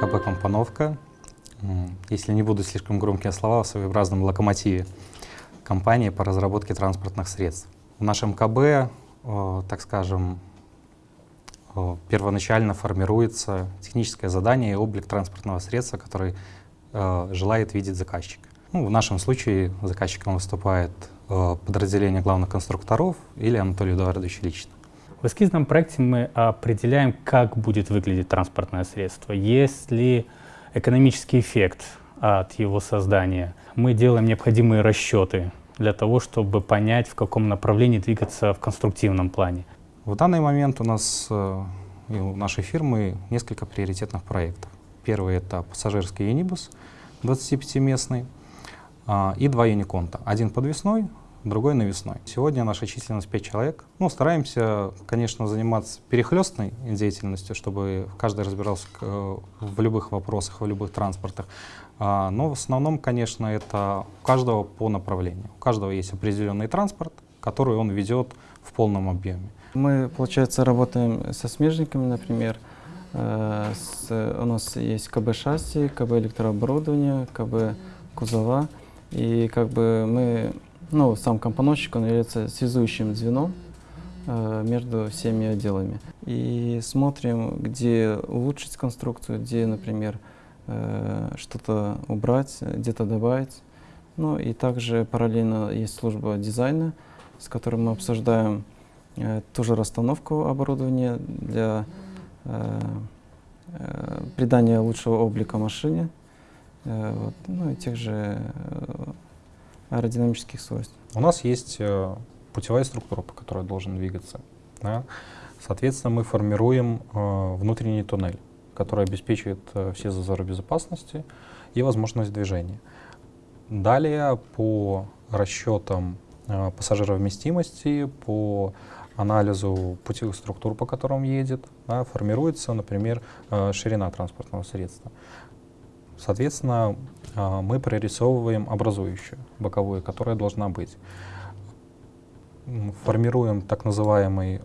КБ-компоновка, если не буду слишком громкие слова, в своеобразном локомотиве компании по разработке транспортных средств. В нашем КБ, так скажем, первоначально формируется техническое задание и облик транспортного средства, который желает видеть заказчик. Ну, в нашем случае заказчиком выступает подразделение главных конструкторов или Анатолий Эдуардович лично. В эскизном проекте мы определяем, как будет выглядеть транспортное средство. Есть ли экономический эффект от его создания. Мы делаем необходимые расчеты для того, чтобы понять, в каком направлении двигаться в конструктивном плане. В данный момент у нас э, и у нашей фирмы несколько приоритетных проектов. Первый — это пассажирский юнибус 25-местный а, и два юниконта. Один подвесной, другой навесной. Сегодня наша численность 5 человек. Ну, стараемся, конечно, заниматься перехлестной деятельностью, чтобы каждый разбирался в любых вопросах, в любых транспортах. А, но в основном, конечно, это у каждого по направлению. У каждого есть определенный транспорт, который он ведет в полном объеме. Мы, получается, работаем со смежниками, например. Э, с, у нас есть КБ-шасси, КБ электрооборудование, КБ кузова. И как бы мы ну, сам компоновщик, он является связующим звеном э, между всеми отделами. И смотрим, где улучшить конструкцию, где, например, э, что-то убрать, где-то добавить. Ну и также параллельно есть служба дизайна, с которой мы обсуждаем э, тоже расстановку оборудования для придания лучшего облика машине, вот, ну и тех же аэродинамических свойств. У нас есть э, путевая структура, по которой должен двигаться. Да? Соответственно, мы формируем э, внутренний туннель, который обеспечивает э, все зазоры безопасности и возможность движения. Далее по расчетам пассажировместимости, по анализу путевых структур, по которым едет, да, формируется, например, ширина транспортного средства. Соответственно, а, мы прорисовываем образующую, боковую, которая должна быть. Формируем так называемый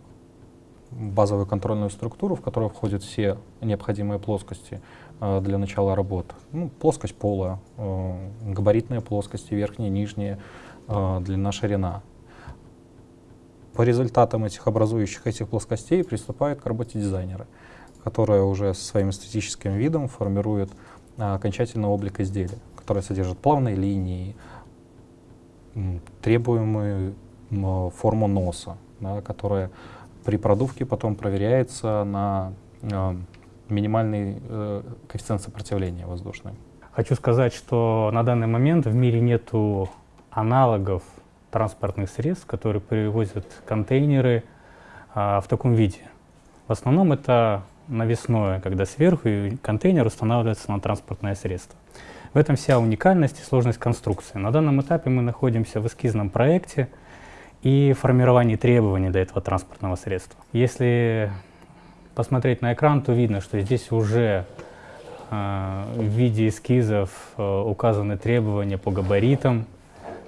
базовую контрольную структуру, в которую входят все необходимые плоскости э, для начала работ. Ну, плоскость пола, э, габаритные плоскости, верхние, нижние, длина, ширина. По результатам этих образующих этих плоскостей приступают к работе дизайнеры, которые уже со своим эстетическим видом формируют окончательного облика изделия, которое содержит плавные линии, требуемую форму носа, да, которая при продувке потом проверяется на э, минимальный э, коэффициент сопротивления воздушный. Хочу сказать, что на данный момент в мире нет аналогов транспортных средств, которые перевозят контейнеры а, в таком виде. В основном это навесное, когда сверху контейнер устанавливается на транспортное средство. В этом вся уникальность и сложность конструкции. На данном этапе мы находимся в эскизном проекте и формировании требований для этого транспортного средства. Если посмотреть на экран, то видно, что здесь уже э, в виде эскизов э, указаны требования по габаритам.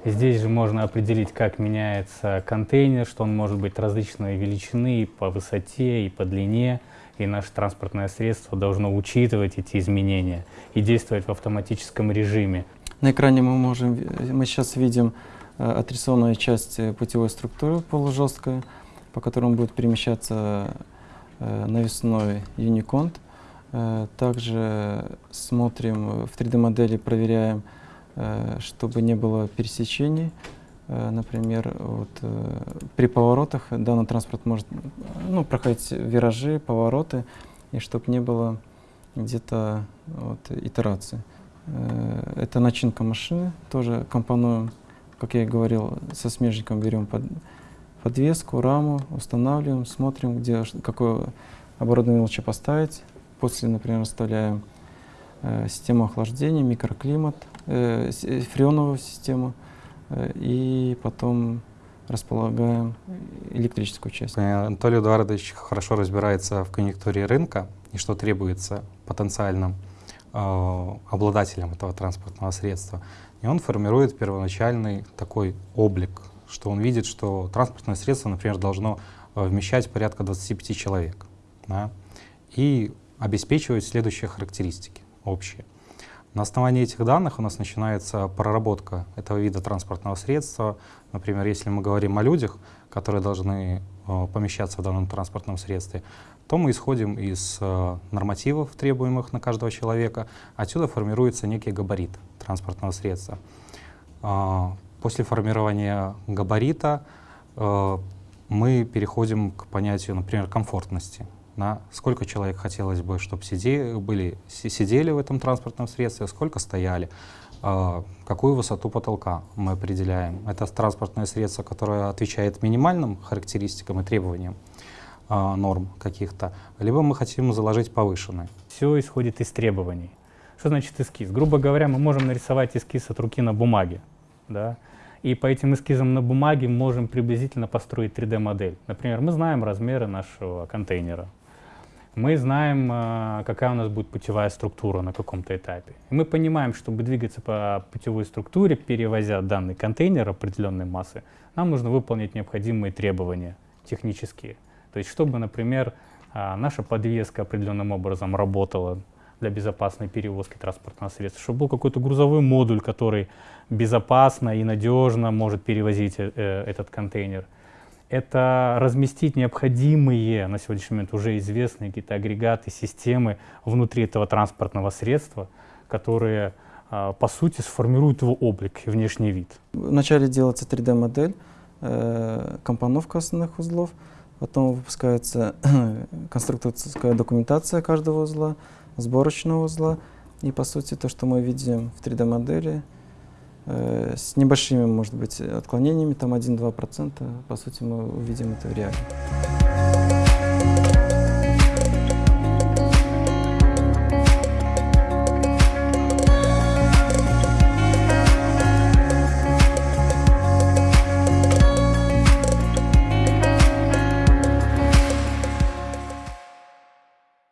Здесь же можно определить, как меняется контейнер, что он может быть различной величины и по высоте, и по длине и наше транспортное средство должно учитывать эти изменения и действовать в автоматическом режиме. На экране мы можем, мы сейчас видим э, отрисованную часть путевой структуры полужесткая, по которому будет перемещаться э, навесной юниконт. Э, также смотрим в 3D-модели, проверяем, чтобы не было пересечений Э, например, вот, э, при поворотах данный транспорт может ну, проходить виражи, повороты, и чтобы не было где-то вот, итерации. Э, это начинка машины, тоже компонуем, как я и говорил, со смежником берем под, подвеску, раму, устанавливаем, смотрим, где, какое оборудование лучше поставить. После, например, вставляем э, систему охлаждения, микроклимат, э, фреоновую систему, Э, и потом располагаем электрическую часть. Э, Анатолий Эдуардович хорошо разбирается в конъюнктуре рынка и что требуется потенциальным э, обладателям этого транспортного средства. И он формирует первоначальный такой облик, что он видит, что транспортное средство, например, должно э, вмещать порядка 25 человек. Да? И обеспечивают следующие характеристики общие. На основании этих данных у нас начинается проработка этого вида транспортного средства. Например, если мы говорим о людях, которые должны э, помещаться в данном транспортном средстве, то мы исходим из э, нормативов, требуемых на каждого человека. Отсюда формируется некий габарит транспортного средства. Э, после формирования габарита мы переходим к понятию, например, комфортности. Да? Сколько человек хотелось бы, чтобы сиде, были, сидели в этом транспортном средстве, сколько стояли, э, какую высоту потолка мы определяем. Это транспортное средство, которое отвечает минимальным характеристикам и требованиям э, норм каких-то, либо мы хотим заложить повышенные. Все исходит из требований. Что значит эскиз? Грубо говоря, мы можем нарисовать эскиз от руки на бумаге. Да? И по этим эскизам на бумаге можем приблизительно построить 3D-модель. Например, мы знаем размеры нашего контейнера. Мы знаем, а, какая у нас будет путевая структура на каком-то этапе. Мы понимаем, чтобы двигаться по путевой структуре, перевозя данный контейнер определенной массы, нам нужно выполнить необходимые требования технические. То есть, чтобы, например, а, наша подвеска определенным образом работала для безопасной перевозки транспортного средства, чтобы был какой-то грузовой модуль, который безопасно и надежно может перевозить э, э, этот контейнер. Это разместить необходимые на сегодняшний момент уже известные какие-то агрегаты, системы внутри этого транспортного средства, которые э, по сути сформируют его облик и внешний вид. Вначале делается 3D-модель, э, компоновка основных узлов, потом выпускается конструкторская документация каждого узла, сборочного узла. И по сути то, что мы видим в 3D-модели, э, с небольшими, может быть, отклонениями, там 1-2%, по сути мы увидим это в реале.